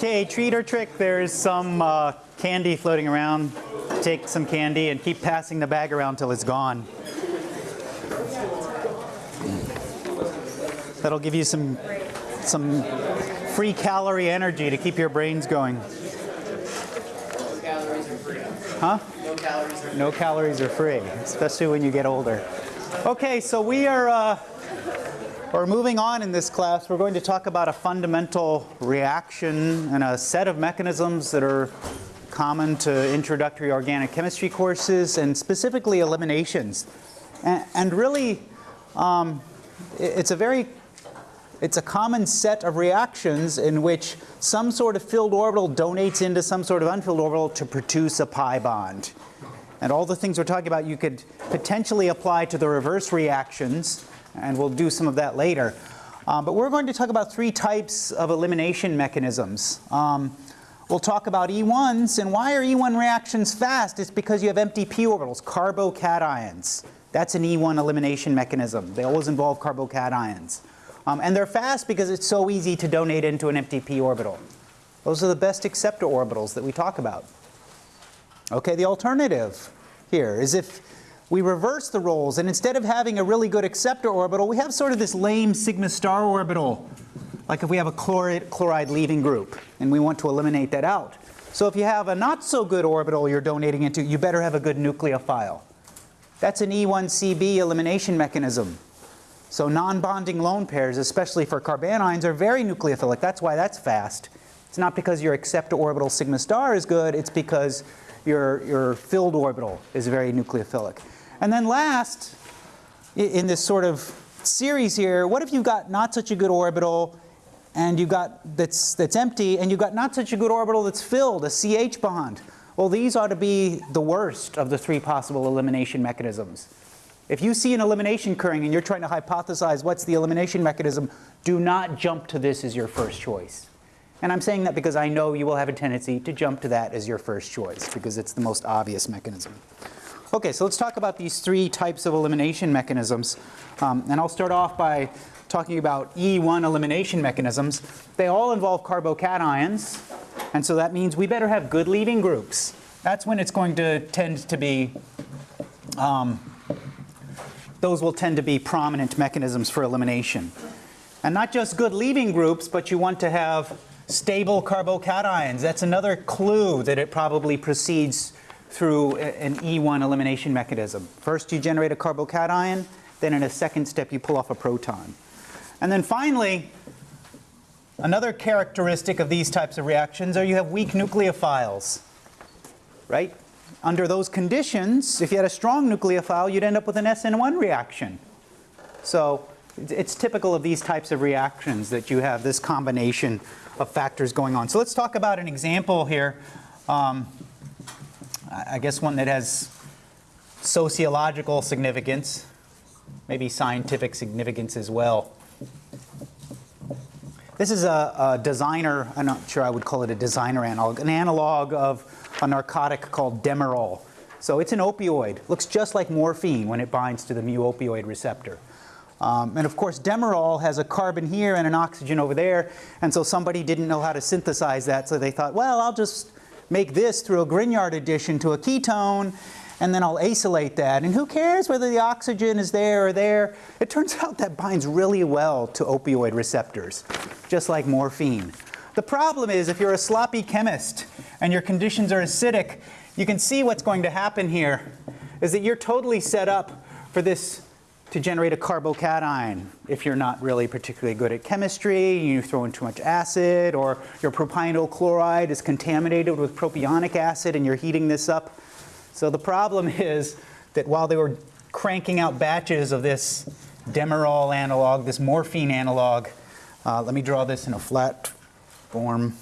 Okay, treat or trick. There's some uh, candy floating around. Take some candy and keep passing the bag around till it's gone. That'll give you some some free calorie energy to keep your brains going. Free. Huh? No calories are No calories are free, especially when you get older. Okay, so we are uh, we're moving on in this class. We're going to talk about a fundamental reaction and a set of mechanisms that are common to introductory organic chemistry courses and specifically eliminations. And, and really, um, it- it's a very it's a common set of reactions in which some sort of filled orbital donates into some sort of unfilled orbital to produce a pi bond. And all the things we're talking about you could potentially apply to the reverse reactions, and we'll do some of that later. Um, but we're going to talk about three types of elimination mechanisms. Um, we'll talk about E1s, and why are E1 reactions fast? It's because you have empty p orbitals, carbocations. That's an E1 elimination mechanism. They always involve carbocations. Um, and they're fast because it's so easy to donate into an empty p orbital. Those are the best acceptor orbitals that we talk about. Okay, the alternative here is if we reverse the roles and instead of having a really good acceptor orbital, we have sort of this lame sigma star orbital, like if we have a chloride, chloride leaving group and we want to eliminate that out. So if you have a not so good orbital you're donating into, you better have a good nucleophile. That's an E1CB elimination mechanism. So non-bonding lone pairs, especially for carbanions, are very nucleophilic. That's why that's fast. It's not because your acceptor orbital sigma star is good, it's because your, your filled orbital is very nucleophilic. And then last, in this sort of series here, what if you've got not such a good orbital and you've got that's, that's empty and you've got not such a good orbital that's filled, a CH bond? Well, these ought to be the worst of the three possible elimination mechanisms. If you see an elimination occurring and you're trying to hypothesize what's the elimination mechanism, do not jump to this as your first choice. And I'm saying that because I know you will have a tendency to jump to that as your first choice because it's the most obvious mechanism. Okay, so let's talk about these three types of elimination mechanisms. Um, and I'll start off by talking about E1 elimination mechanisms. They all involve carbocations, and so that means we better have good leaving groups. That's when it's going to tend to be those will tend to be prominent mechanisms for elimination. And not just good leaving groups, but you want to have stable carbocations. That's another clue that it probably proceeds through an E1 elimination mechanism. First you generate a carbocation, then in a second step you pull off a proton. And then finally, another characteristic of these types of reactions are you have weak nucleophiles right? Under those conditions, if you had a strong nucleophile, you'd end up with an SN1 reaction. So it's- typical of these types of reactions that you have this combination of factors going on. So let's talk about an example here. Um, I guess one that has sociological significance, maybe scientific significance as well. This is a, a designer, I'm not sure I would call it a designer analog, an analog of a narcotic called Demerol. So it's an opioid, looks just like morphine when it binds to the mu opioid receptor. Um, and of course, Demerol has a carbon here and an oxygen over there, and so somebody didn't know how to synthesize that, so they thought, well, I'll just make this through a Grignard addition to a ketone, and then I'll acylate that. And who cares whether the oxygen is there or there? It turns out that binds really well to opioid receptors, just like morphine. The problem is if you're a sloppy chemist and your conditions are acidic, you can see what's going to happen here is that you're totally set up for this to generate a carbocation if you're not really particularly good at chemistry, you throw in too much acid, or your propionyl chloride is contaminated with propionic acid and you're heating this up. So the problem is that while they were cranking out batches of this Demerol analog, this morphine analog, uh, let me draw this in a flat form.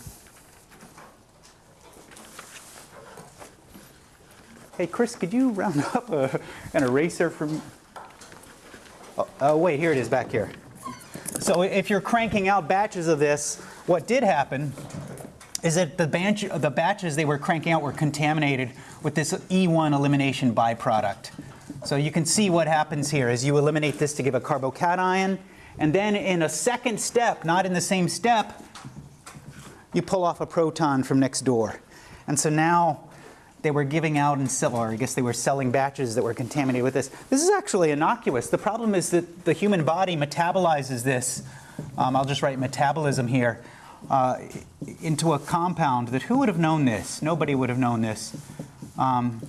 Hey Chris, could you round up a, an eraser for me? Oh, oh, wait, here it is back here. So if you're cranking out batches of this, what did happen is that the, batch, the batches they were cranking out were contaminated with this E1 elimination byproduct. So you can see what happens here is you eliminate this to give a carbocation, and then in a second step, not in the same step, you pull off a proton from next door. And so now they were giving out and sell, or I guess they were selling batches that were contaminated with this. This is actually innocuous. The problem is that the human body metabolizes this, um, I'll just write metabolism here, uh, into a compound that who would have known this? Nobody would have known this. Um,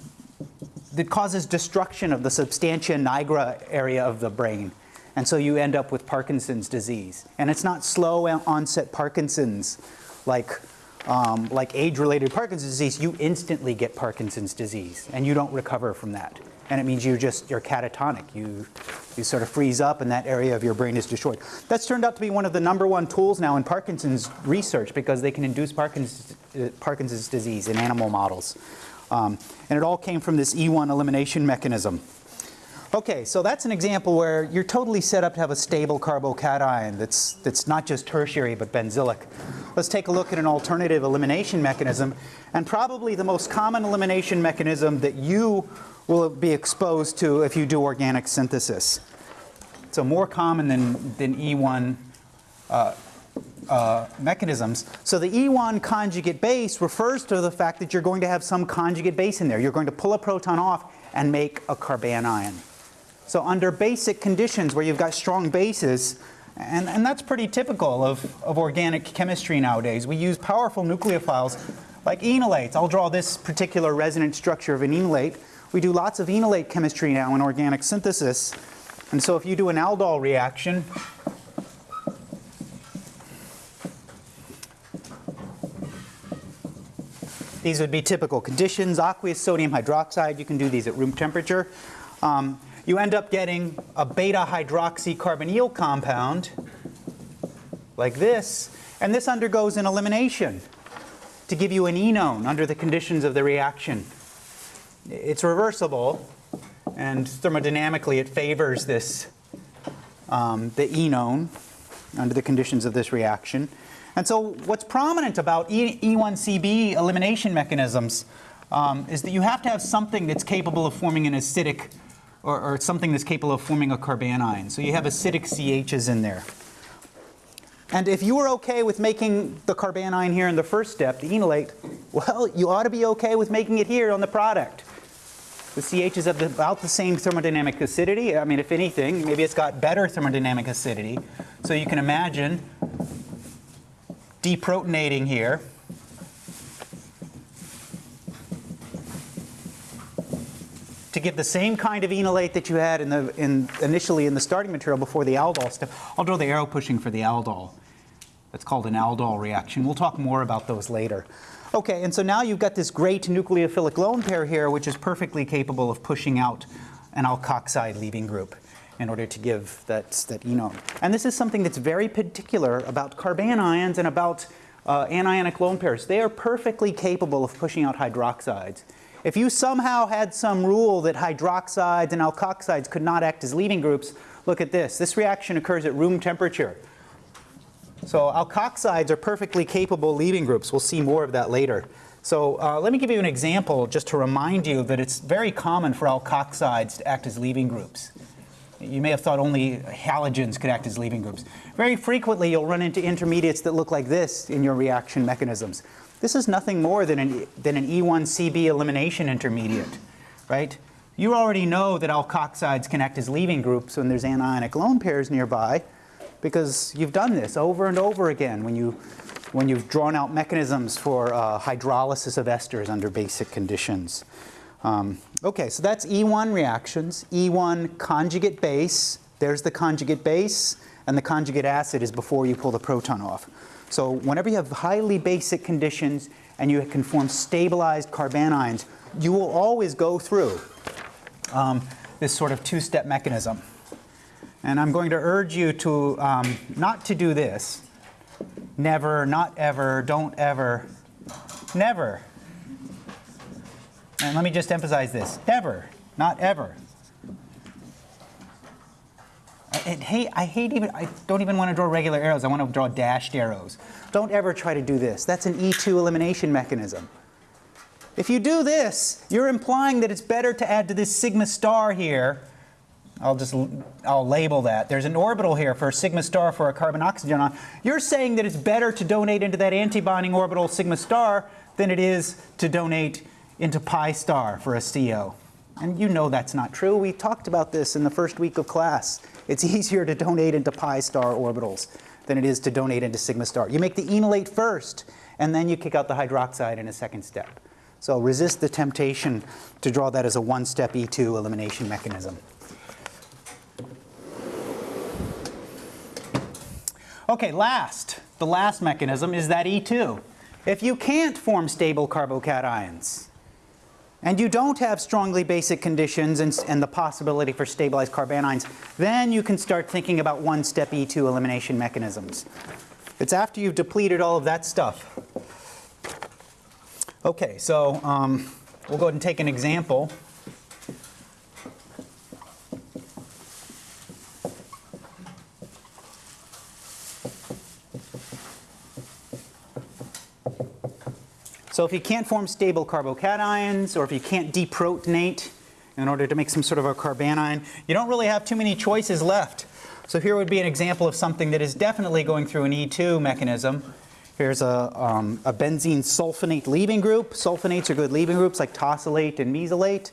that causes destruction of the substantia nigra area of the brain. And so you end up with Parkinson's disease. And it's not slow onset Parkinson's like, um, like age-related Parkinson's disease. You instantly get Parkinson's disease and you don't recover from that. And it means you just, you're catatonic. You, you sort of freeze up and that area of your brain is destroyed. That's turned out to be one of the number one tools now in Parkinson's research because they can induce Parkinson's, uh, Parkinson's disease in animal models. Um, and it all came from this E1 elimination mechanism. Okay, so that's an example where you're totally set up to have a stable carbocation that's, that's not just tertiary but benzylic. Let's take a look at an alternative elimination mechanism and probably the most common elimination mechanism that you will be exposed to if you do organic synthesis. So more common than, than E1 uh, uh, mechanisms. So the E1 conjugate base refers to the fact that you're going to have some conjugate base in there. You're going to pull a proton off and make a carbanion. So under basic conditions where you've got strong bases, and, and that's pretty typical of, of organic chemistry nowadays, we use powerful nucleophiles like enolates. I'll draw this particular resonance structure of an enolate. We do lots of enolate chemistry now in organic synthesis. And so if you do an aldol reaction, These would be typical conditions. Aqueous sodium hydroxide, you can do these at room temperature. Um, you end up getting a beta hydroxycarbonyl compound like this, and this undergoes an elimination to give you an enone under the conditions of the reaction. It's reversible, and thermodynamically it favors this, um, the enone under the conditions of this reaction. And so what's prominent about e E1CB elimination mechanisms um, is that you have to have something that's capable of forming an acidic or, or, something that's capable of forming a carbanion. So you have acidic CHs in there. And if you were okay with making the carbanion here in the first step, the enolate, well, you ought to be okay with making it here on the product. The CH is about the same thermodynamic acidity. I mean, if anything, maybe it's got better thermodynamic acidity. So you can imagine deprotonating here. To get the same kind of enolate that you had in the, in, initially in the starting material before the aldol step. I'll draw the arrow pushing for the aldol. That's called an aldol reaction. We'll talk more about those later. Okay, and so now you've got this great nucleophilic lone pair here, which is perfectly capable of pushing out an alkoxide leaving group in order to give that, that enone. And this is something that's very particular about carbanions and about uh, anionic lone pairs. They are perfectly capable of pushing out hydroxides. If you somehow had some rule that hydroxides and alkoxides could not act as leaving groups, look at this. This reaction occurs at room temperature. So alkoxides are perfectly capable leaving groups. We'll see more of that later. So uh, let me give you an example just to remind you that it's very common for alkoxides to act as leaving groups. You may have thought only halogens could act as leaving groups. Very frequently, you'll run into intermediates that look like this in your reaction mechanisms. This is nothing more than an, than an E1CB elimination intermediate, right? You already know that alkoxides can act as leaving groups when there's anionic lone pairs nearby because you've done this over and over again when, you, when you've drawn out mechanisms for uh, hydrolysis of esters under basic conditions. Um, okay, so that's E1 reactions. E1 conjugate base, there's the conjugate base, and the conjugate acid is before you pull the proton off. So whenever you have highly basic conditions and you can form stabilized carbanions, you will always go through um, this sort of two-step mechanism. And I'm going to urge you to um, not to do this. Never, not ever, don't ever, never and let me just emphasize this, never, not ever. I, hate, I hate even, I don't even want to draw regular arrows, I want to draw dashed arrows. Don't ever try to do this. That's an E2 elimination mechanism. If you do this, you're implying that it's better to add to this sigma star here I'll just, I'll label that. There's an orbital here for sigma star for a carbon oxygen ion. You're saying that it's better to donate into that antibonding orbital sigma star than it is to donate into pi star for a CO. And you know that's not true. We talked about this in the first week of class. It's easier to donate into pi star orbitals than it is to donate into sigma star. You make the enolate first, and then you kick out the hydroxide in a second step. So resist the temptation to draw that as a one-step E2 elimination mechanism. Okay, last, the last mechanism is that E2. If you can't form stable carbocations, and you don't have strongly basic conditions and, and the possibility for stabilized carbanions, then you can start thinking about one-step E2 elimination mechanisms. It's after you've depleted all of that stuff. Okay, so um, we'll go ahead and take an example. So if you can't form stable carbocations, or if you can't deprotonate in order to make some sort of a carbanion, you don't really have too many choices left. So here would be an example of something that is definitely going through an E2 mechanism. Here's a, um, a benzene sulfonate leaving group. Sulfonates are good leaving groups like tosylate and mesylate.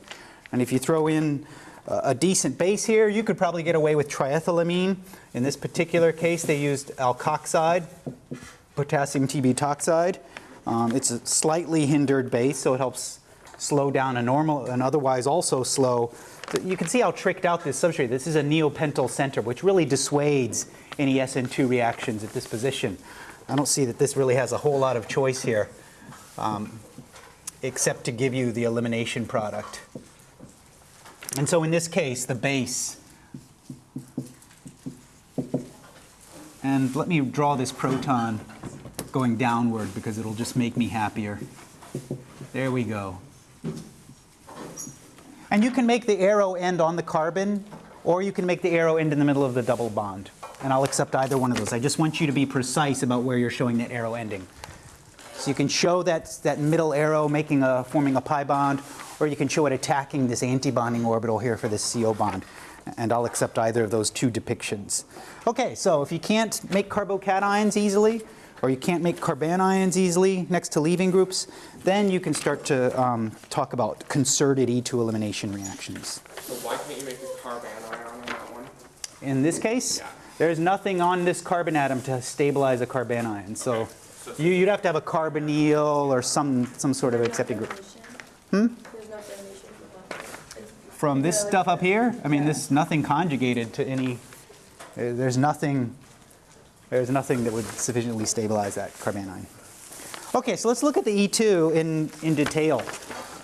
And if you throw in a, decent base here, you could probably get away with triethylamine. In this particular case, they used alkoxide, potassium t-butoxide. Um, it's a slightly hindered base, so it helps slow down a normal and otherwise also slow. You can see how tricked out this substrate. This is a neopentyl center, which really dissuades any SN2 reactions at this position. I don't see that this really has a whole lot of choice here, um, except to give you the elimination product. And so in this case, the base, and let me draw this proton going downward because it'll just make me happier. There we go. And you can make the arrow end on the carbon, or you can make the arrow end in the middle of the double bond. And I'll accept either one of those. I just want you to be precise about where you're showing that arrow ending. So you can show that, that middle arrow making a, forming a pi bond, or you can show it attacking this antibonding orbital here for this CO bond. And I'll accept either of those two depictions. Okay, so if you can't make carbocations easily, or you can't make carbanions easily next to leaving groups, then you can start to um, talk about concerted E2 elimination reactions. So why can't you make a carbon ion on that one? In this case, Yeah. there's nothing on this carbon atom to stabilize a carbanion. So Okay. So- you, you'd have to have a carbonyl or some, some sort of accepting group. Hmm? There's no definition for that. It's- From this stuff up here, I mean, Yeah. this nothing conjugated to any, uh, there's nothing, there's nothing that would sufficiently stabilize that carbanion. Okay, so let's look at the E2 in, in detail.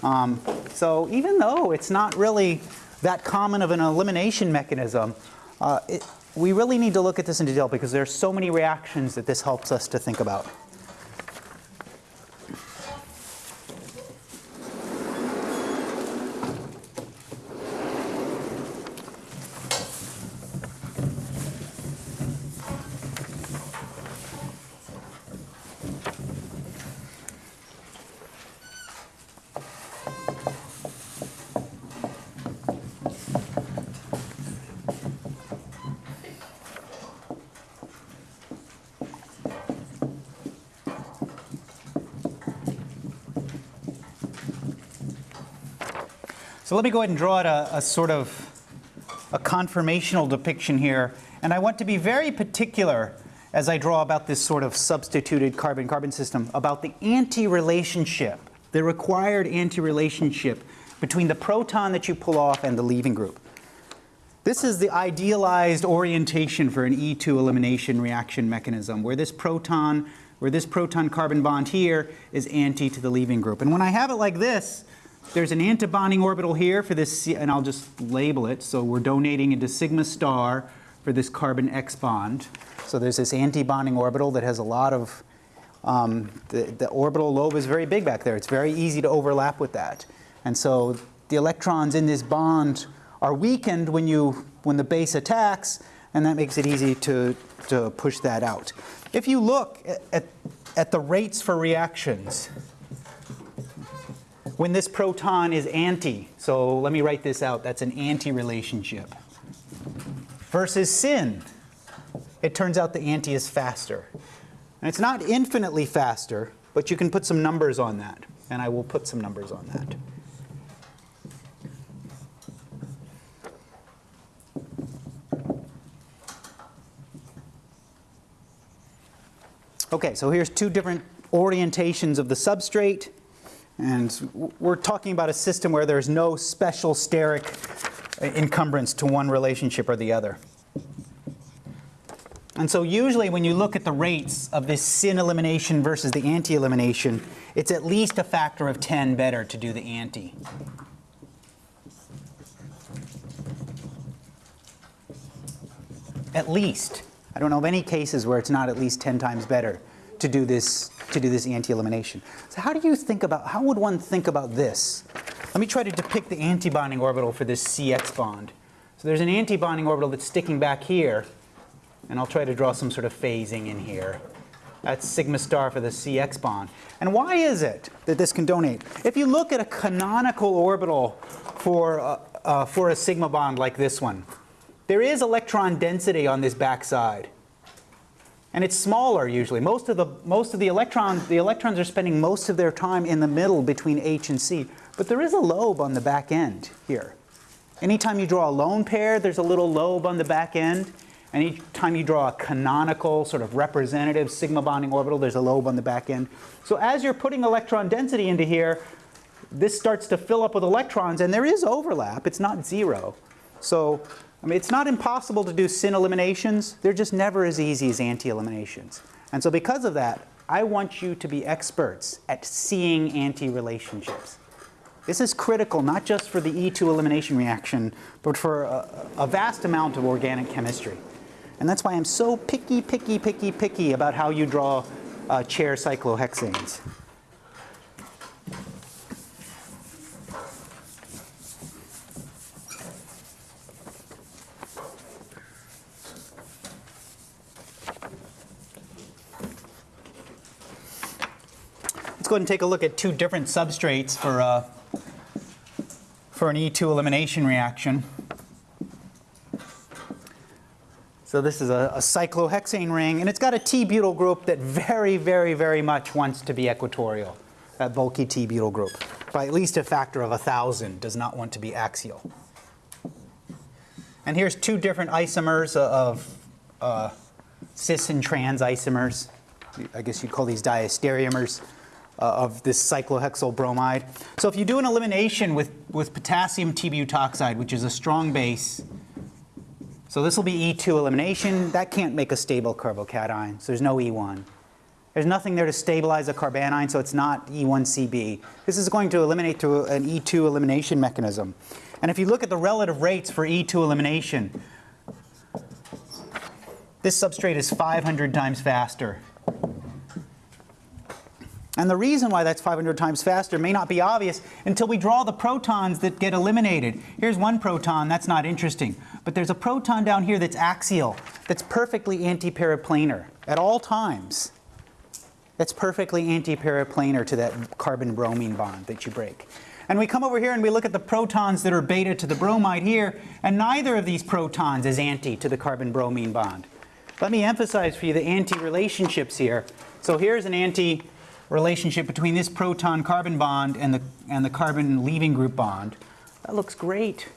Um, so even though it's not really that common of an elimination mechanism, uh, it, we really need to look at this in detail because there are so many reactions that this helps us to think about. So let me go ahead and draw out a, a sort of a conformational depiction here. And I want to be very particular as I draw about this sort of substituted carbon-carbon system about the anti-relationship, the required anti-relationship between the proton that you pull off and the leaving group. This is the idealized orientation for an E2 elimination reaction mechanism, where this proton, where this proton carbon bond here is anti to the leaving group. And when I have it like this, there's an antibonding orbital here for this, and I'll just label it. So we're donating into sigma star for this carbon X bond. So there's this antibonding orbital that has a lot of, um, the, the orbital lobe is very big back there. It's very easy to overlap with that. And so the electrons in this bond are weakened when, you, when the base attacks, and that makes it easy to, to push that out. If you look at, at, at the rates for reactions, when this proton is anti, so let me write this out, that's an anti-relationship. versus syn. It turns out the anti is faster. And it's not infinitely faster, but you can put some numbers on that. And I will put some numbers on that. Okay, so here's two different orientations of the substrate. And we're talking about a system where there's no special steric encumbrance to one relationship or the other. And so usually when you look at the rates of this syn elimination versus the anti-elimination, it's at least a factor of 10 better to do the anti. At least. I don't know of any cases where it's not at least 10 times better to do this to do this anti-elimination. So how do you think about how would one think about this? Let me try to depict the antibonding orbital for this CX bond. So there's an antibonding orbital that's sticking back here, and I'll try to draw some sort of phasing in here. That's sigma star for the CX bond. And why is it that this can donate? If you look at a canonical orbital for, uh, uh, for a sigma bond like this one, there is electron density on this backside. And it's smaller usually. Most of the, most of the electrons, the electrons are spending most of their time in the middle between H and C. But there is a lobe on the back end here. Anytime you draw a lone pair, there's a little lobe on the back end. Anytime you draw a canonical, sort of representative sigma bonding orbital, there's a lobe on the back end. So as you're putting electron density into here, this starts to fill up with electrons, and there is overlap. It's not zero. So, I mean, it's not impossible to do syn eliminations. They're just never as easy as anti-eliminations. And so because of that, I want you to be experts at seeing anti-relationships. This is critical not just for the E2 elimination reaction, but for a, a vast amount of organic chemistry. And that's why I'm so picky, picky, picky, picky about how you draw uh, chair cyclohexanes. Go ahead and take a look at two different substrates for, uh, for an E2 elimination reaction. So this is a, a cyclohexane ring, and it's got a T-butyl group that very, very, very much wants to be equatorial. That bulky T-butyl group, by at least a factor of a 1,000, does not want to be axial. And here's two different isomers of uh, cis and trans isomers. I guess you'd call these diastereomers uh, of this cyclohexyl bromide. So if you do an elimination with, with potassium T-butoxide, which is a strong base, so this will be E2 elimination. That can't make a stable carbocation, so there's no E1. There's nothing there to stabilize a carbanion, so it's not E1CB. This is going to eliminate through an E2 elimination mechanism. And if you look at the relative rates for E2 elimination, this substrate is 500 times faster. And the reason why that's 500 times faster may not be obvious until we draw the protons that get eliminated. Here's one proton, that's not interesting. But there's a proton down here that's axial, that's perfectly antiperiplanar at all times. That's perfectly antiperiplanar to that carbon-bromine bond that you break. And we come over here and we look at the protons that are beta to the bromide here, and neither of these protons is anti to the carbon-bromine bond. Let me emphasize for you the anti-relationships here. So here's an anti relationship between this proton-carbon bond and the, and the carbon-leaving group bond. That looks great.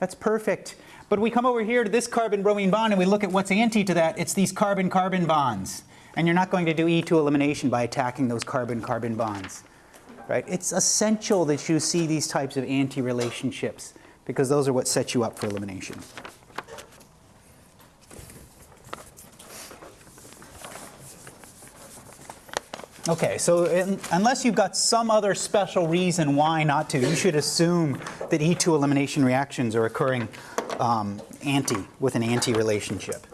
That's perfect. But we come over here to this carbon-bromine bond and we look at what's anti to that. It's these carbon-carbon bonds. And you're not going to do E2 elimination by attacking those carbon-carbon bonds. Right? It's essential that you see these types of anti-relationships because those are what set you up for elimination. Okay, so in, unless you've got some other special reason why not to, you should assume that E2 elimination reactions are occurring um, anti, with an anti relationship.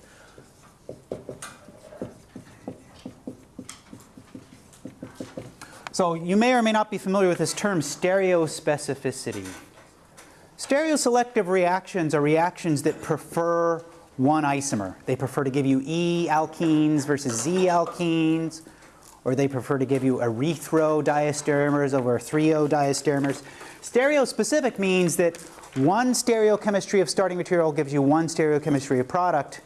So you may or may not be familiar with this term stereospecificity. Stereoselective reactions are reactions that prefer one isomer. They prefer to give you E alkenes versus Z alkenes, or they prefer to give you erythro diastereomers over threo diastereomers. Stereospecific means that one stereochemistry of starting material gives you one stereochemistry of product,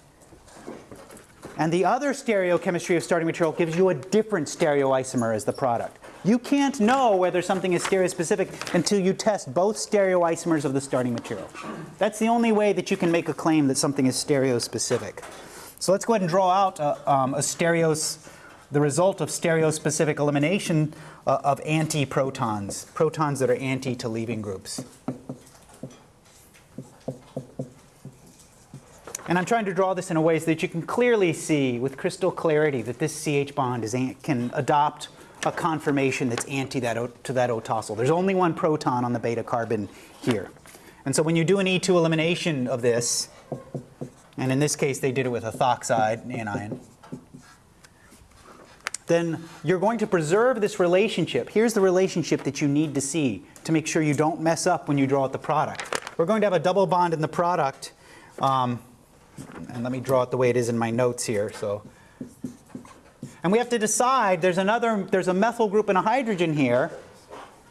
and the other stereochemistry of starting material gives you a different stereoisomer as the product. You can't know whether something is stereospecific until you test both stereoisomers of the starting material. That's the only way that you can make a claim that something is stereospecific. So let's go ahead and draw out a, um, a stereos, the result of stereospecific elimination uh, of anti-protons, protons that are anti to leaving groups. And I'm trying to draw this in a way so that you can clearly see with crystal clarity that this CH bond is can adopt a conformation that's anti that to that O-tosyl. There's only one proton on the beta carbon here. And so when you do an E2 elimination of this, and in this case they did it with a ethoxide anion, then you're going to preserve this relationship. Here's the relationship that you need to see to make sure you don't mess up when you draw out the product. We're going to have a double bond in the product. Um, and let me draw it the way it is in my notes here. So, and we have to decide. There's another. There's a methyl group and a hydrogen here,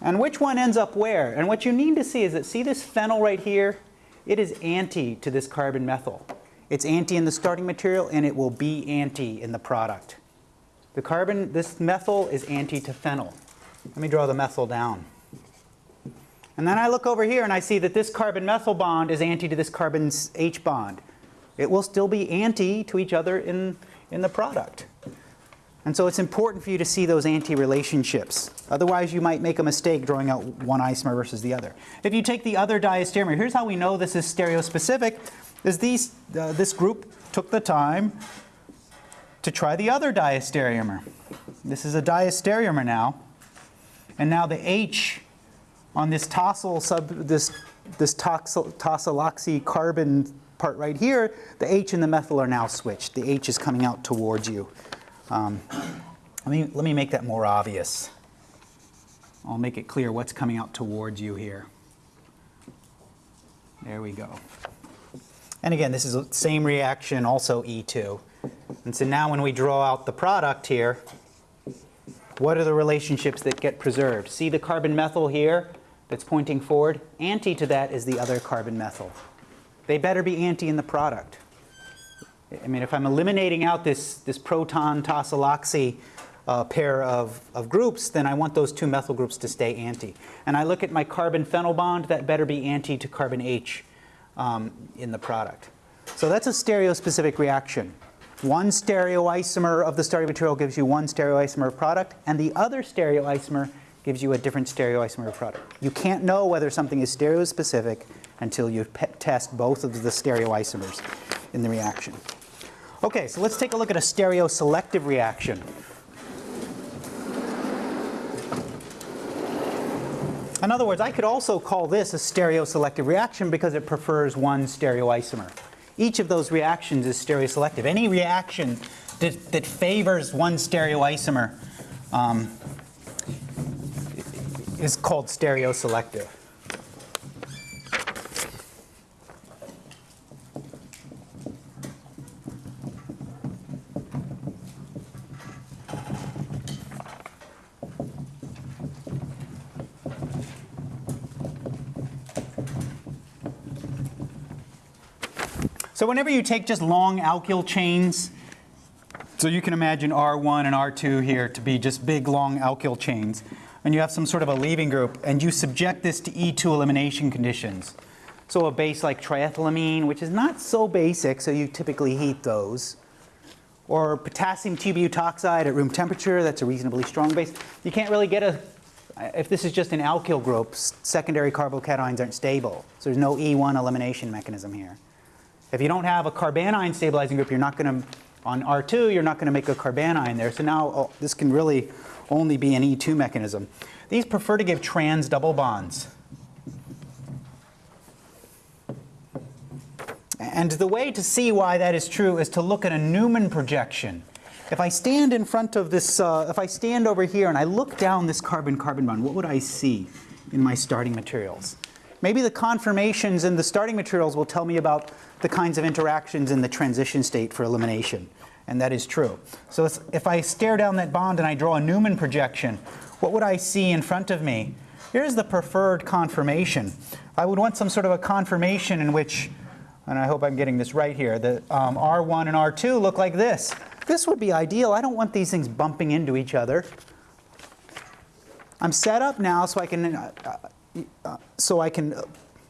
and which one ends up where? And what you need to see is that see this phenyl right here. It is anti to this carbon methyl. It's anti in the starting material, and it will be anti in the product. The carbon, this methyl is anti to phenyl. Let me draw the methyl down. And then I look over here and I see that this carbon methyl bond is anti to this carbon H bond. It will still be anti to each other in, in the product. And so it's important for you to see those anti-relationships. Otherwise, you might make a mistake drawing out one isomer versus the other. If you take the other diastereomer, here's how we know this is stereospecific, is these, uh, this group took the time to try the other diastereomer. This is a diastereomer now. And now the H on this tosyl sub, this, this toxyl, tosyloxy carbon part right here, the H and the methyl are now switched. The H is coming out towards you. Um, let, me, let me make that more obvious. I'll make it clear what's coming out towards you here. There we go. And again, this is the same reaction, also E2. And so now when we draw out the product here, what are the relationships that get preserved? See the carbon methyl here that's pointing forward? Anti to that is the other carbon methyl. They better be anti in the product. I mean, if I'm eliminating out this, this proton tosyloxy uh, pair of, of groups, then I want those two methyl groups to stay anti. And I look at my carbon phenyl bond, that better be anti to carbon H um, in the product. So that's a stereospecific reaction. One stereoisomer of the starting material gives you one stereoisomer of product, and the other stereoisomer gives you a different stereoisomer of product. You can't know whether something is stereospecific until you test both of the stereoisomers in the reaction. Okay, so let's take a look at a stereoselective reaction. In other words, I could also call this a stereoselective reaction because it prefers one stereoisomer. Each of those reactions is stereoselective. Any reaction that, that favors one stereoisomer um, is called stereoselective. So whenever you take just long alkyl chains, so you can imagine R1 and R2 here to be just big long alkyl chains, and you have some sort of a leaving group, and you subject this to E2 elimination conditions. So a base like triethylamine, which is not so basic, so you typically heat those. Or potassium t-butoxide at room temperature, that's a reasonably strong base. You can't really get a, if this is just an alkyl group, secondary carbocations aren't stable. So there's no E1 elimination mechanism here. If you don't have a carbanion stabilizing group, you're not going to, on R2, you're not going to make a carbanion there. So now oh, this can really only be an E2 mechanism. These prefer to give trans double bonds. And the way to see why that is true is to look at a Newman projection. If I stand in front of this, uh, if I stand over here and I look down this carbon-carbon bond, what would I see in my starting materials? Maybe the conformations in the starting materials will tell me about the kinds of interactions in the transition state for elimination. and that is true. So if I stare down that bond and I draw a Newman projection, what would I see in front of me? Here's the preferred conformation. I would want some sort of a conformation in which, and I hope I'm getting this right here, that um, R1 and R2 look like this. This would be ideal. I don't want these things bumping into each other. I'm set up now so I can, uh, so I can,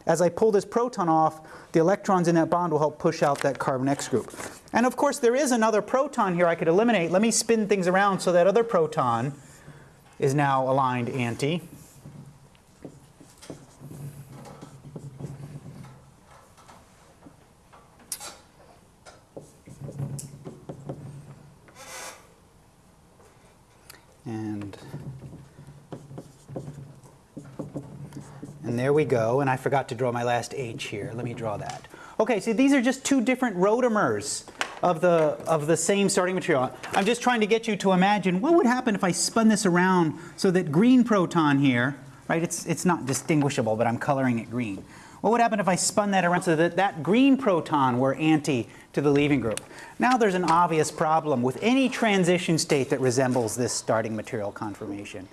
as I pull this proton off, the electrons in that bond will help push out that carbon X group. And of course, there is another proton here I could eliminate. Let me spin things around so that other proton is now aligned anti. And And there we go. And I forgot to draw my last H here. Let me draw that. Okay, so these are just two different rotamers of the, of the same starting material. I'm just trying to get you to imagine what would happen if I spun this around so that green proton here, right, it's, it's not distinguishable, but I'm coloring it green. What would happen if I spun that around so that that green proton were anti to the leaving group? Now there's an obvious problem with any transition state that resembles this starting material conformation.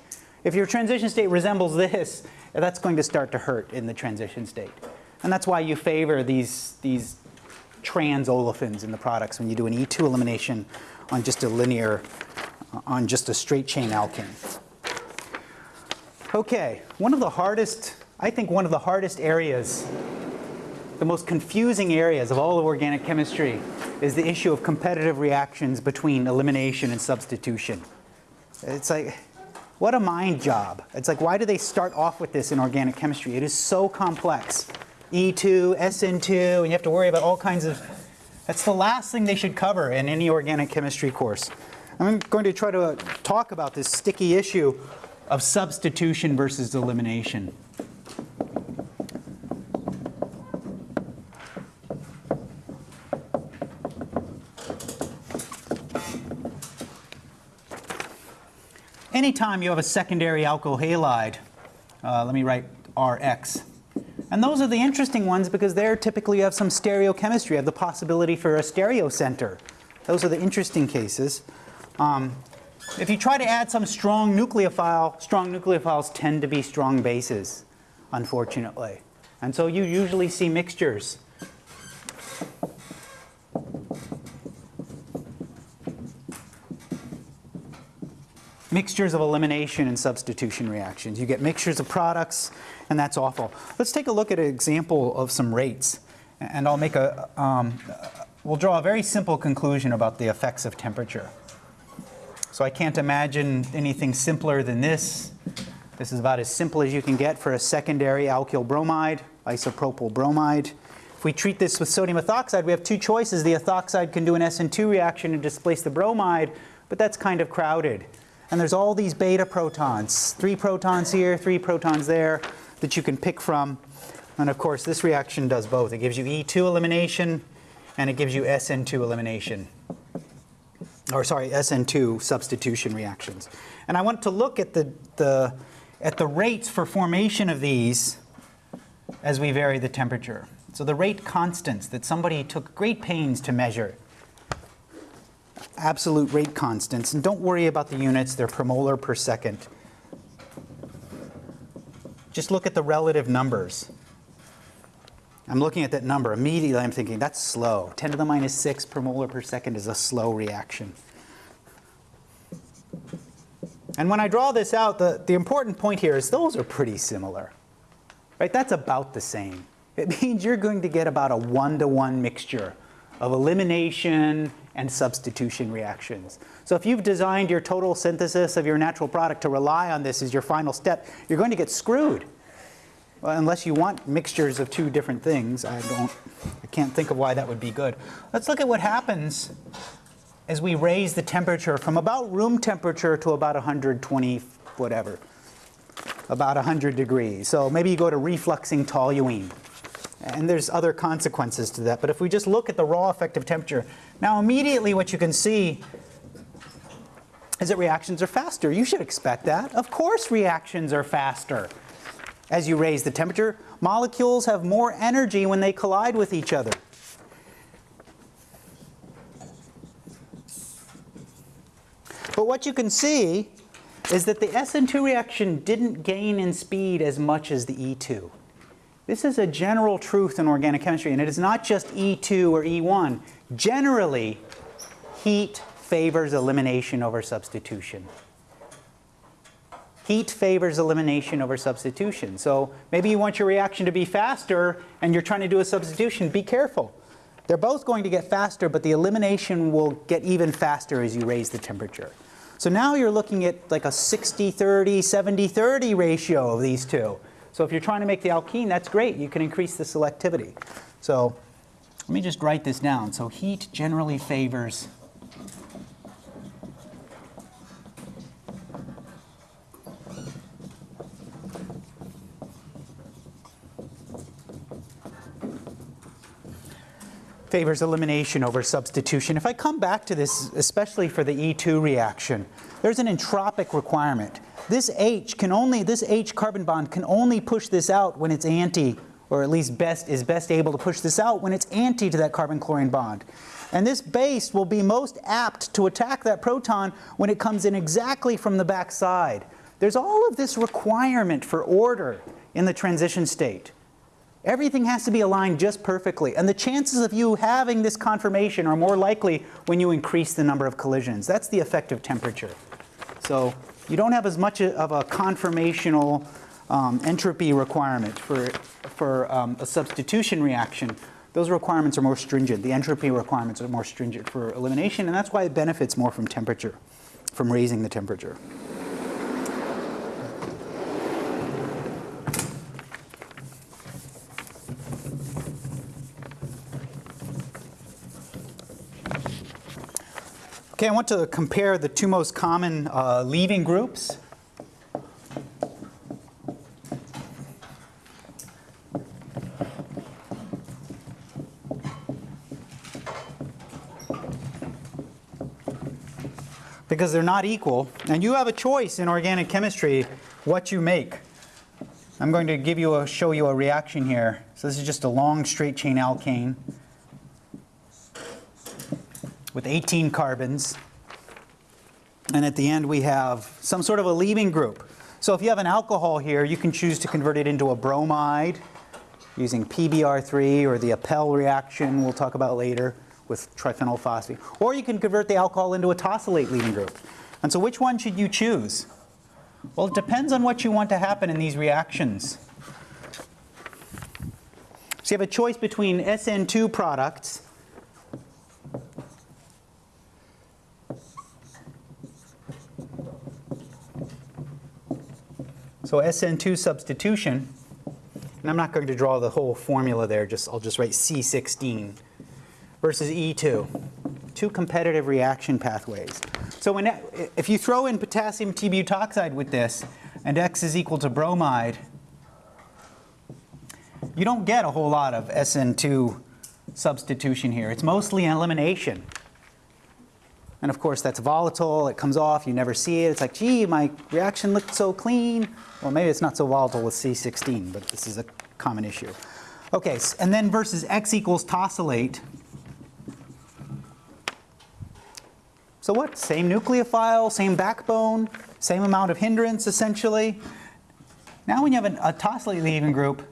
If your transition state resembles this, that's going to start to hurt in the transition state. And that's why you favor these, these trans olefins in the products when you do an E2 elimination on just a linear, on just a straight chain alkane. Okay, one of the hardest, I think one of the hardest areas, the most confusing areas of all of organic chemistry is the issue of competitive reactions between elimination and substitution. It's like, what a mind job. It's like, why do they start off with this in organic chemistry? It is so complex. E2, SN2, and you have to worry about all kinds of, that's the last thing they should cover in any organic chemistry course. I'm going to try to talk about this sticky issue of substitution versus elimination. Anytime you have a secondary alkyl halide, uh, let me write Rx. And those are the interesting ones because there typically you have some stereochemistry. You have the possibility for a stereo center. Those are the interesting cases. Um, if you try to add some strong nucleophile, strong nucleophiles tend to be strong bases, unfortunately. And so you usually see mixtures. Mixtures of elimination and substitution reactions. You get mixtures of products, and that's awful. Let's take a look at an example of some rates. And I'll make a, um, we'll draw a very simple conclusion about the effects of temperature. So I can't imagine anything simpler than this. This is about as simple as you can get for a secondary alkyl bromide, isopropyl bromide. If we treat this with sodium ethoxide, we have two choices. The ethoxide can do an SN2 reaction and displace the bromide, but that's kind of crowded. And there's all these beta protons, three protons here, three protons there, that you can pick from. And of course, this reaction does both. It gives you E2 elimination, and it gives you SN2 elimination or sorry, SN2 substitution reactions. And I want to look at the, the, at the rates for formation of these as we vary the temperature. So the rate constants that somebody took great pains to measure, absolute rate constants, and don't worry about the units, they're per molar per second. Just look at the relative numbers. I'm looking at that number, immediately I'm thinking, that's slow. 10 to the minus 6 per molar per second is a slow reaction. And when I draw this out, the, the important point here is those are pretty similar. Right? That's about the same. It means you're going to get about a one-to-one mixture of elimination and substitution reactions. So if you've designed your total synthesis of your natural product to rely on this as your final step, you're going to get screwed. Well, unless you want mixtures of two different things, I don't, I can't think of why that would be good. Let's look at what happens as we raise the temperature from about room temperature to about 120, whatever, about 100 degrees. So maybe you go to refluxing toluene. And there's other consequences to that. But if we just look at the raw effective temperature, now immediately what you can see is that reactions are faster. You should expect that. Of course reactions are faster as you raise the temperature. Molecules have more energy when they collide with each other. But what you can see is that the SN2 reaction didn't gain in speed as much as the E2. This is a general truth in organic chemistry, and it is not just E2 or E1. Generally, heat favors elimination over substitution. Heat favors elimination over substitution. So maybe you want your reaction to be faster and you're trying to do a substitution. Be careful. They're both going to get faster, but the elimination will get even faster as you raise the temperature. So now you're looking at like a 60-30, 70-30 ratio of these two. So if you're trying to make the alkene, that's great. You can increase the selectivity. So let me just write this down. So heat generally favors favors elimination over substitution. If I come back to this, especially for the E2 reaction, there's an entropic requirement. This H can only, this H carbon bond can only push this out when it's anti, or at least best is best able to push this out when it's anti to that carbon-chlorine bond. And this base will be most apt to attack that proton when it comes in exactly from the back side. There's all of this requirement for order in the transition state. Everything has to be aligned just perfectly. And the chances of you having this conformation are more likely when you increase the number of collisions. That's the effective temperature. So you don't have as much of a conformational um, entropy requirement for, for um, a substitution reaction. Those requirements are more stringent. The entropy requirements are more stringent for elimination, and that's why it benefits more from temperature, from raising the temperature. Okay, I want to compare the two most common uh, leaving groups. Because they're not equal, and you have a choice in organic chemistry what you make. I'm going to give you a, show you a reaction here. So this is just a long straight chain alkane with 18 carbons. And at the end we have some sort of a leaving group. So if you have an alcohol here, you can choose to convert it into a bromide using PBr3 or the Appel reaction we'll talk about later with triphenylphosphine. Or you can convert the alcohol into a tosylate leaving group. And so which one should you choose? Well, it depends on what you want to happen in these reactions. So you have a choice between SN2 products So SN2 substitution, and I'm not going to draw the whole formula there, just I'll just write C16 versus E2. Two competitive reaction pathways. So when, if you throw in potassium T-butoxide with this, and X is equal to bromide, you don't get a whole lot of SN2 substitution here. It's mostly elimination. And of course, that's volatile. It comes off. You never see it. It's like, gee, my reaction looked so clean. Well, maybe it's not so volatile with C16, but this is a common issue. Okay, and then versus X equals tosylate. So what? Same nucleophile, same backbone, same amount of hindrance, essentially. Now when you have a, a tosylate leaving group,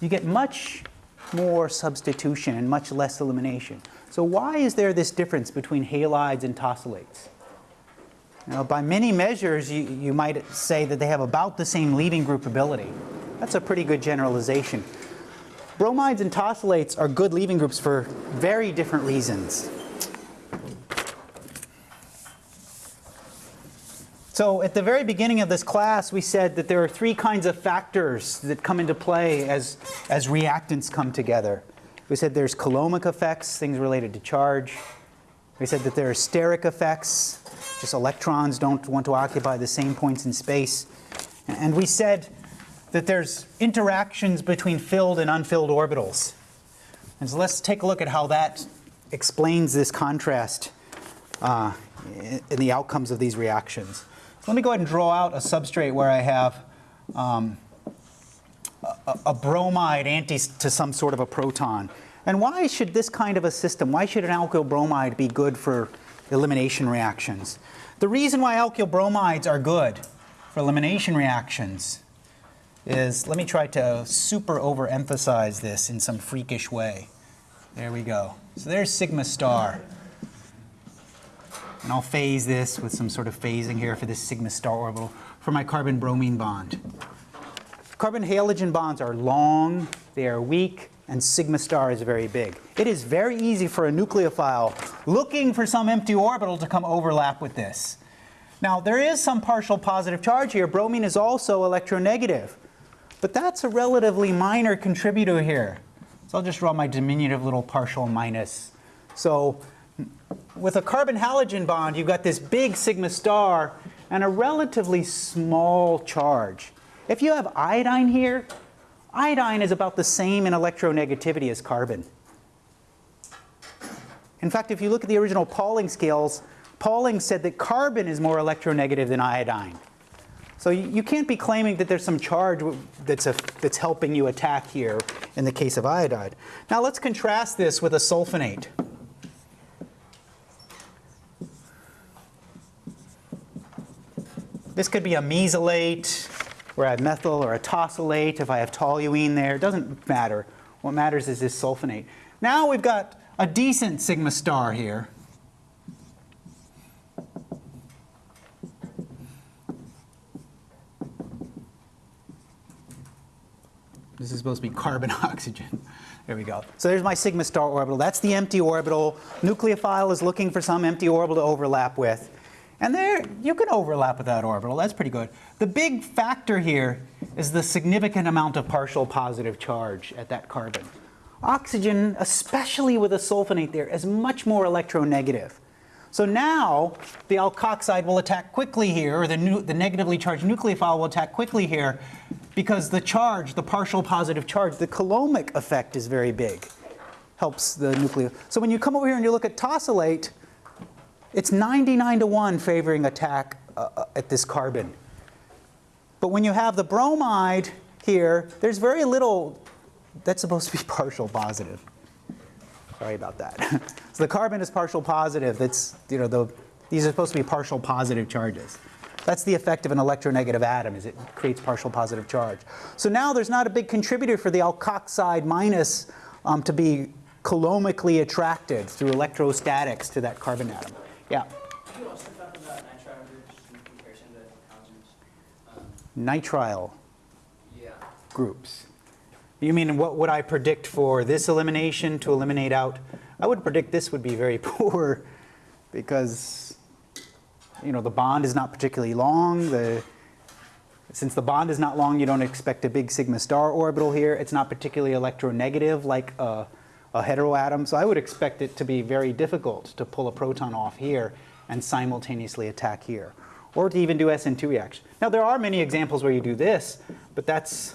you get much more substitution and much less elimination. So why is there this difference between halides and tosylates? Now, by many measures, you, you might say that they have about the same leaving group ability. That's a pretty good generalization. Bromides and tosylates are good leaving groups for very different reasons. So at the very beginning of this class, we said that there are three kinds of factors that come into play as, as reactants come together. We said there's coulombic effects, things related to charge. We said that there are steric effects, just electrons don't want to occupy the same points in space. And we said that there's interactions between filled and unfilled orbitals. And so let's take a look at how that explains this contrast uh, in the outcomes of these reactions. So let me go ahead and draw out a substrate where I have um, a, a bromide anti to some sort of a proton. And why should this kind of a system, why should an alkyl bromide be good for elimination reactions? The reason why alkyl bromides are good for elimination reactions is, let me try to super overemphasize this in some freakish way. There we go. So there's sigma star. And I'll phase this with some sort of phasing here for this sigma star orbital for my carbon-bromine bond. Carbon-halogen bonds are long, they are weak, and sigma star is very big. It is very easy for a nucleophile looking for some empty orbital to come overlap with this. Now, there is some partial positive charge here. Bromine is also electronegative. But that's a relatively minor contributor here. So I'll just draw my diminutive little partial minus. So with a carbon halogen bond, you've got this big sigma star and a relatively small charge. If you have iodine here, iodine is about the same in electronegativity as carbon. In fact, if you look at the original Pauling scales, Pauling said that carbon is more electronegative than iodine. So you, you can't be claiming that there's some charge that's, a, that's helping you attack here in the case of iodide. Now let's contrast this with a sulfonate. This could be a mesylate, where I have methyl, or a tosylate if I have toluene there. It doesn't matter. What matters is this sulfonate. Now we've got a decent sigma star here. This is supposed to be carbon oxygen. There we go. So there's my sigma star orbital. That's the empty orbital. Nucleophile is looking for some empty orbital to overlap with. And there, you can overlap with that orbital. That's pretty good. The big factor here is the significant amount of partial positive charge at that carbon. Oxygen, especially with a sulfonate there, is much more electronegative. So now the alkoxide will attack quickly here, or the, the negatively charged nucleophile will attack quickly here because the charge, the partial positive charge, the coulombic effect is very big. Helps the nucleophile. So when you come over here and you look at tosylate, it's 99 to 1 favoring attack uh, at this carbon. But when you have the bromide here, there's very little that's supposed to be partial positive. Sorry about that. so the carbon is partial positive. That's, you know, the, these are supposed to be partial positive charges. That's the effect of an electronegative atom, is it creates partial positive charge. So now there's not a big contributor for the alkoxide minus um, to be coulombically attracted through electrostatics to that carbon atom. Yeah? Could you also talk about nitrile groups in comparison to halogens? Um, Nitrile yeah. groups. You mean what would I predict for this elimination to eliminate out? I would predict this would be very poor because you know, the bond is not particularly long. The, since the bond is not long, you don't expect a big sigma star orbital here. It's not particularly electronegative like a, a heteroatom. So I would expect it to be very difficult to pull a proton off here and simultaneously attack here. Or to even do SN2 reaction. Now there are many examples where you do this, but that's,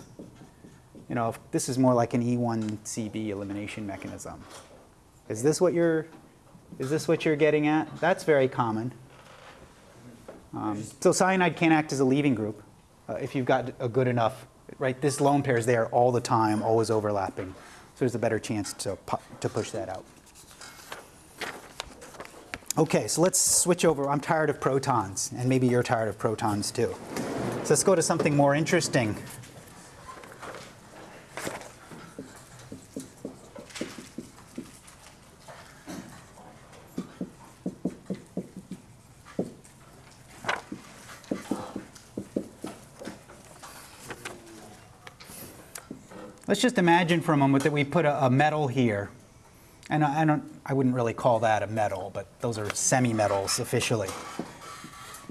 you know, this is more like an E1CB elimination mechanism. Is this what you're, is this what you're getting at? That's very common. Um, so cyanide can act as a leaving group uh, if you've got a good enough, right? This lone pair is there all the time, always overlapping. So there's a better chance to, to push that out. Okay, so let's switch over. I'm tired of protons, and maybe you're tired of protons too. So let's go to something more interesting. Let's just imagine for a moment that we put a, a metal here. And I, I, don't, I wouldn't really call that a metal, but those are semi-metals officially.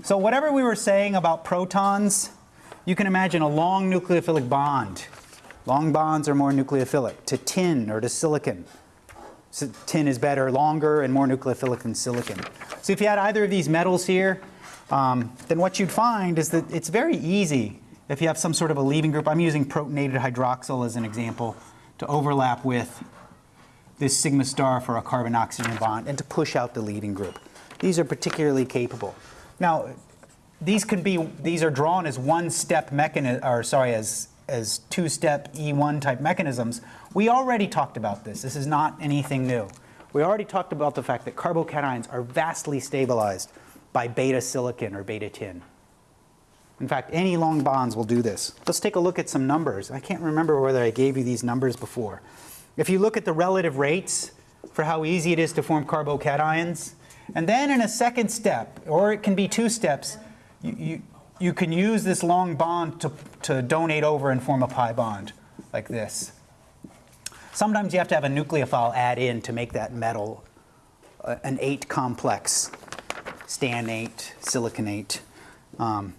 So whatever we were saying about protons, you can imagine a long nucleophilic bond. Long bonds are more nucleophilic to tin or to silicon. So tin is better, longer, and more nucleophilic than silicon. So if you had either of these metals here, um, then what you'd find is that it's very easy if you have some sort of a leaving group, I'm using protonated hydroxyl as an example, to overlap with this sigma star for a carbon-oxygen bond and to push out the leaving group. These are particularly capable. Now, these can be, these are drawn as one-step mechanism, or sorry, as, as two-step E1 type mechanisms. We already talked about this. This is not anything new. We already talked about the fact that carbocations are vastly stabilized by beta silicon or beta tin. In fact, any long bonds will do this. Let's take a look at some numbers. I can't remember whether I gave you these numbers before. If you look at the relative rates for how easy it is to form carbocations, and then in a second step, or it can be two steps, you, you, you can use this long bond to, to donate over and form a pi bond, like this. Sometimes you have to have a nucleophile add in to make that metal uh, an ate complex, stannate, siliconate. Um,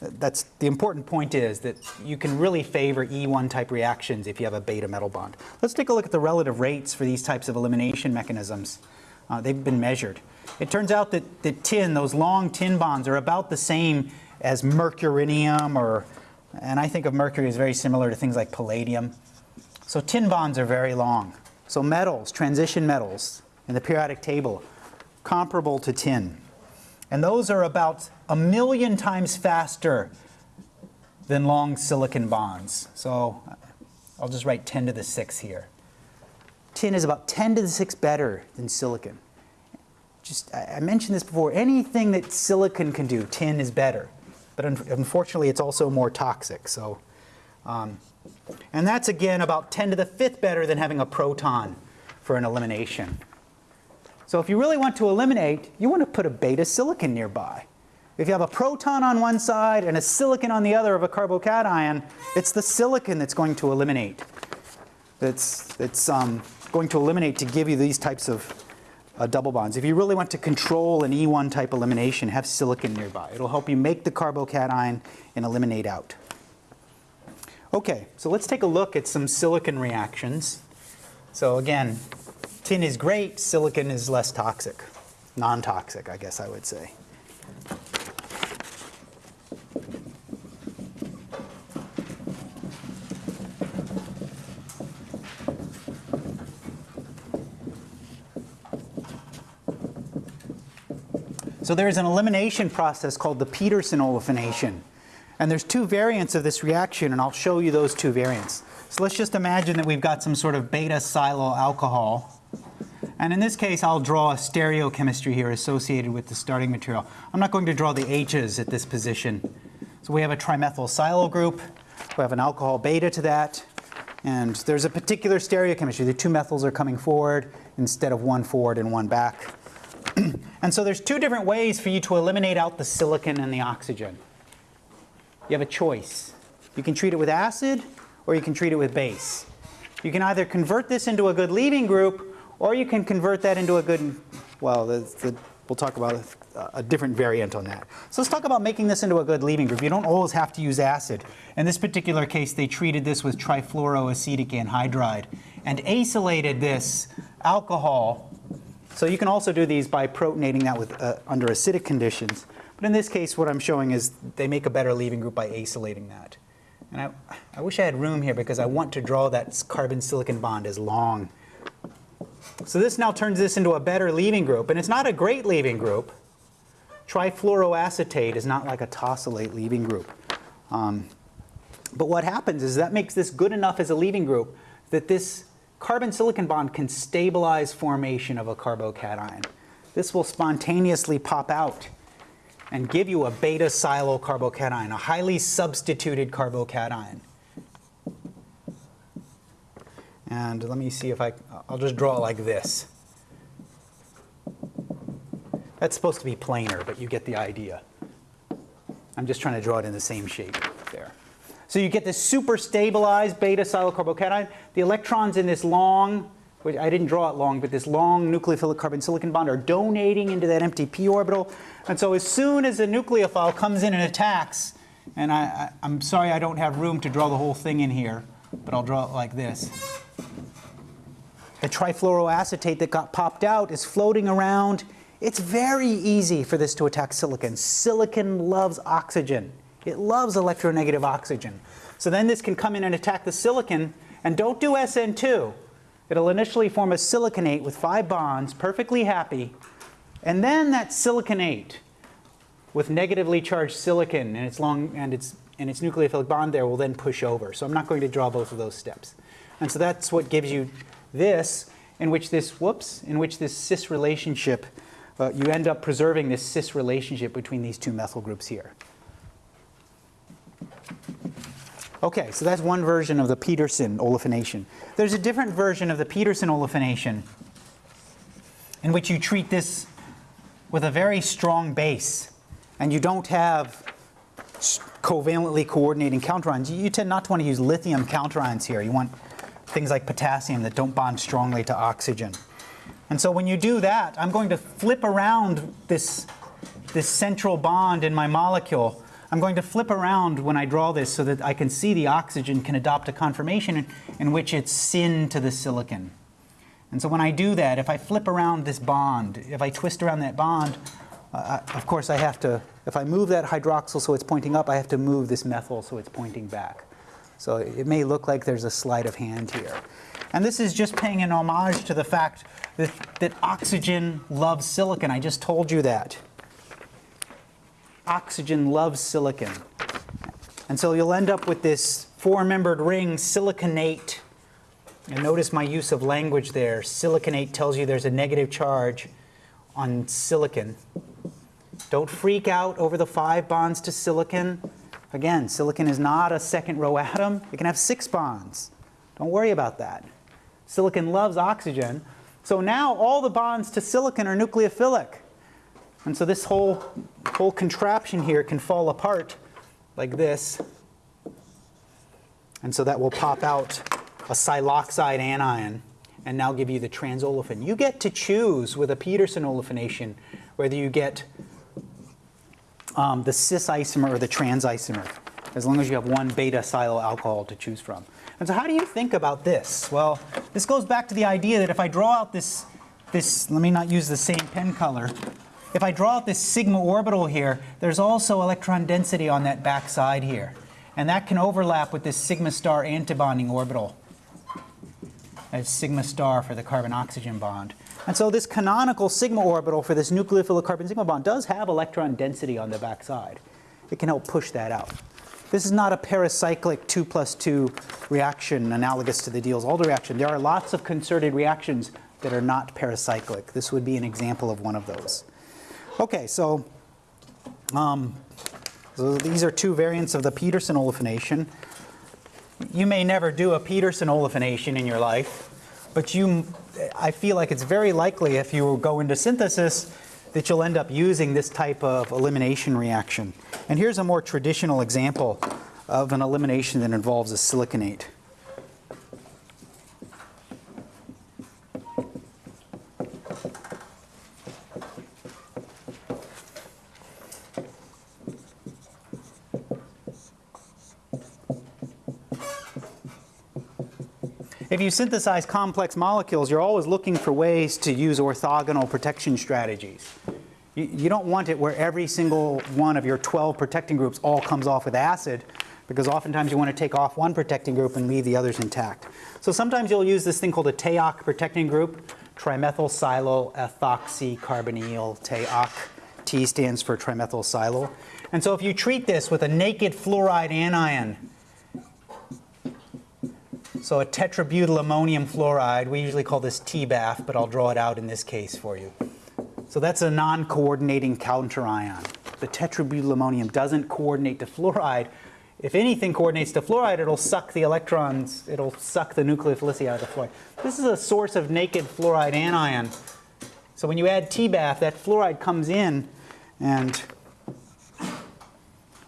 that's the important point is that you can really favor E1 type reactions if you have a beta metal bond. Let's take a look at the relative rates for these types of elimination mechanisms. Uh, they've been measured. It turns out that the tin, those long tin bonds, are about the same as mercurinium or, and I think of mercury as very similar to things like palladium. So tin bonds are very long. So metals, transition metals in the periodic table, comparable to tin. And those are about a million times faster than long silicon bonds. So I'll just write 10 to the 6 here. Tin is about 10 to the 6 better than silicon. Just, I mentioned this before, anything that silicon can do, tin is better. But un unfortunately, it's also more toxic. So, um, and that's again about 10 to the 5th better than having a proton for an elimination. So if you really want to eliminate, you want to put a beta silicon nearby. If you have a proton on one side and a silicon on the other of a carbocation, it's the silicon that's going to eliminate. It's, it's um, going to eliminate to give you these types of uh, double bonds. If you really want to control an E1 type elimination, have silicon nearby. It'll help you make the carbocation and eliminate out. Okay, so let's take a look at some silicon reactions. So again, tin is great, silicon is less toxic. Non-toxic, I guess I would say. So there is an elimination process called the Peterson olefination. And there's two variants of this reaction, and I'll show you those two variants. So let's just imagine that we've got some sort of beta silyl alcohol. And in this case, I'll draw a stereochemistry here associated with the starting material. I'm not going to draw the H's at this position. So we have a trimethyl silyl group. We have an alcohol beta to that. And there's a particular stereochemistry. The two methyls are coming forward instead of one forward and one back. and so there's two different ways for you to eliminate out the silicon and the oxygen. You have a choice. You can treat it with acid or you can treat it with base. You can either convert this into a good leaving group or you can convert that into a good, well, the, the, we'll talk about a, a, different variant on that. So let's talk about making this into a good leaving group. You don't always have to use acid. In this particular case, they treated this with trifluoroacetic anhydride and acylated this alcohol. So you can also do these by protonating that with, uh, under acidic conditions. But in this case, what I'm showing is they make a better leaving group by acylating that. And I, I wish I had room here because I want to draw that carbon-silicon bond as long. So this now turns this into a better leaving group. And it's not a great leaving group. Trifluoroacetate is not like a tosylate leaving group. Um, but what happens is that makes this good enough as a leaving group that this carbon-silicon bond can stabilize formation of a carbocation. This will spontaneously pop out and give you a beta silyl carbocation, a highly substituted carbocation. And let me see if I, I'll just draw like this. That's supposed to be planar, but you get the idea. I'm just trying to draw it in the same shape there. So you get this super stabilized beta silyl. The electrons in this long which I didn't draw it long, but this long nucleophilic carbon-silicon bond are donating into that empty p orbital. And so as soon as a nucleophile comes in and attacks, and I, am sorry I don't have room to draw the whole thing in here, but I'll draw it like this. The trifluoroacetate that got popped out is floating around. It's very easy for this to attack silicon. Silicon loves oxygen. It loves electronegative oxygen. So then this can come in and attack the silicon, and don't do SN2. It'll initially form a siliconate with five bonds, perfectly happy, and then that siliconate with negatively charged silicon and its long and its and its nucleophilic bond there will then push over. So I'm not going to draw both of those steps. And so that's what gives you this, in which this whoops, in which this cis relationship uh, you end up preserving this cis relationship between these two methyl groups here. Okay, so that's one version of the Peterson olefination. There's a different version of the Peterson olefination in which you treat this with a very strong base and you don't have covalently coordinating counterions. You, tend not to want to use lithium counterions here. You want things like potassium that don't bond strongly to oxygen. And so when you do that, I'm going to flip around this, this central bond in my molecule. I'm going to flip around when I draw this so that I can see the oxygen can adopt a conformation in, which it's syn to the silicon. And so when I do that, if I flip around this bond, if I twist around that bond, uh, of course I have to, if I move that hydroxyl so it's pointing up, I have to move this methyl so it's pointing back. So it may look like there's a sleight of hand here. And this is just paying an homage to the fact that, that oxygen loves silicon. I just told you that. Oxygen loves silicon. And so you'll end up with this four-membered ring siliconate and notice my use of language there. Siliconate tells you there's a negative charge on silicon. Don't freak out over the five bonds to silicon. Again, silicon is not a second row atom. It can have six bonds. Don't worry about that. Silicon loves oxygen. So now all the bonds to silicon are nucleophilic. And so this whole, whole contraption here can fall apart like this. And so that will pop out a siloxide anion and now give you the transolefin. You get to choose with a Peterson olefination whether you get um, the cis isomer or the trans isomer, as long as you have one beta silyl alcohol to choose from. And so how do you think about this? Well, this goes back to the idea that if I draw out this, this let me not use the same pen color, if I draw out this sigma orbital here, there's also electron density on that back side here. And that can overlap with this sigma star antibonding orbital as sigma star for the carbon-oxygen bond. And so this canonical sigma orbital for this nucleophilic carbon-sigma bond does have electron density on the back side. It can help push that out. This is not a pericyclic 2 plus 2 reaction analogous to the Diels-Alder reaction. There are lots of concerted reactions that are not pericyclic. This would be an example of one of those. Okay, so, um, so these are two variants of the Peterson olefination. You may never do a Peterson olefination in your life, but you, I feel like it's very likely if you go into synthesis that you'll end up using this type of elimination reaction. And here's a more traditional example of an elimination that involves a siliconate. If you synthesize complex molecules, you're always looking for ways to use orthogonal protection strategies. You, you don't want it where every single one of your 12 protecting groups all comes off with acid, because oftentimes you want to take off one protecting group and leave the others intact. So sometimes you'll use this thing called a TEOC protecting group, trimethylsilylethoxycarbonyl TEOC. T stands for trimethylsilyl. And so if you treat this with a naked fluoride anion, so a tetrabutyl ammonium fluoride, we usually call this TBAF, but I'll draw it out in this case for you. So that's a non-coordinating counterion. The tetrabutyl ammonium doesn't coordinate to fluoride. If anything coordinates to fluoride, it'll suck the electrons, it'll suck the nucleophilicity out of the fluoride. This is a source of naked fluoride anion. So when you add TBAF, that fluoride comes in and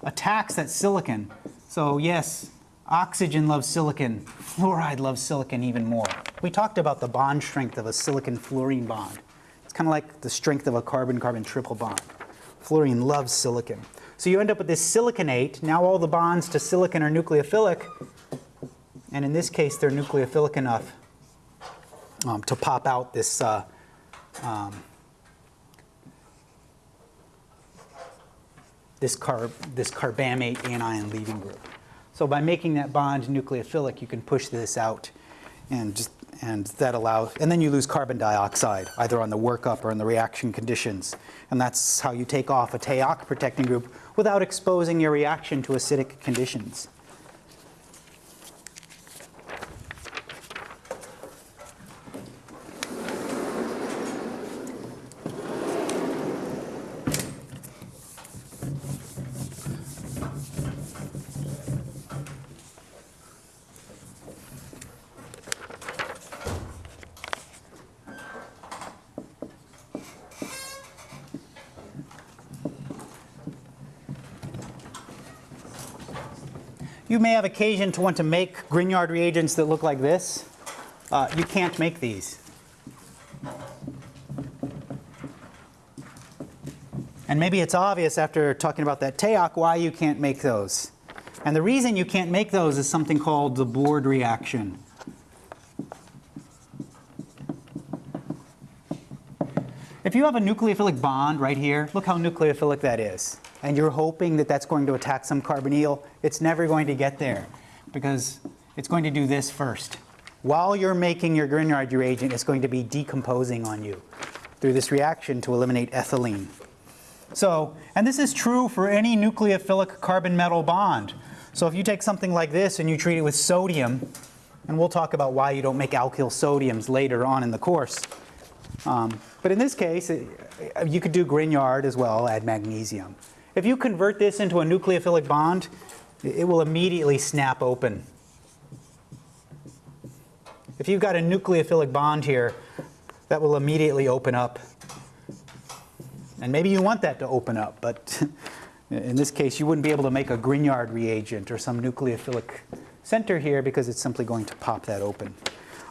attacks that silicon. So yes, Oxygen loves silicon. Fluoride loves silicon even more. We talked about the bond strength of a silicon-fluorine bond. It's kind of like the strength of a carbon-carbon triple bond. Fluorine loves silicon. So you end up with this siliconate. Now all the bonds to silicon are nucleophilic. And in this case, they're nucleophilic enough um, to pop out this uh, um, this, carb, this carbamate anion leaving group. So by making that bond nucleophilic, you can push this out and just and that allows, and then you lose carbon dioxide, either on the workup or in the reaction conditions. And that's how you take off a TEOC protecting group without exposing your reaction to acidic conditions. May have occasion to want to make Grignard reagents that look like this. Uh, you can't make these. And maybe it's obvious after talking about that TEOC why you can't make those. And the reason you can't make those is something called the Boord reaction. If you have a nucleophilic bond right here, look how nucleophilic that is. And you're hoping that that's going to attack some carbonyl, it's never going to get there because it's going to do this first. While you're making your Grignard reagent, it's going to be decomposing on you through this reaction to eliminate ethylene. So, and this is true for any nucleophilic carbon metal bond. So if you take something like this and you treat it with sodium, and we'll talk about why you don't make alkyl sodiums later on in the course. Um, but in this case, it- you could do Grignard as well, add magnesium. If you convert this into a nucleophilic bond, it will immediately snap open. If you've got a nucleophilic bond here, that will immediately open up. And maybe you want that to open up, but in this case, you wouldn't be able to make a Grignard reagent or some nucleophilic center here because it's simply going to pop that open.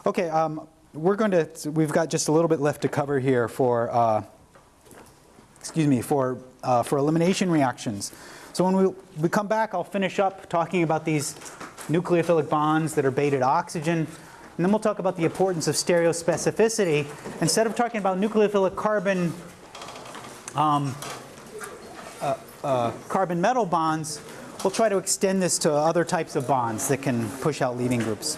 Okay, um, we're going to, we've got just a little bit left to cover here for, uh, excuse me, for, uh, for elimination reactions. So when we, we come back, I'll finish up talking about these nucleophilic bonds that are beta oxygen. And then we'll talk about the importance of stereospecificity. Instead of talking about nucleophilic carbon um, uh, uh, carbon metal bonds, we'll try to extend this to other types of bonds that can push out leaving groups.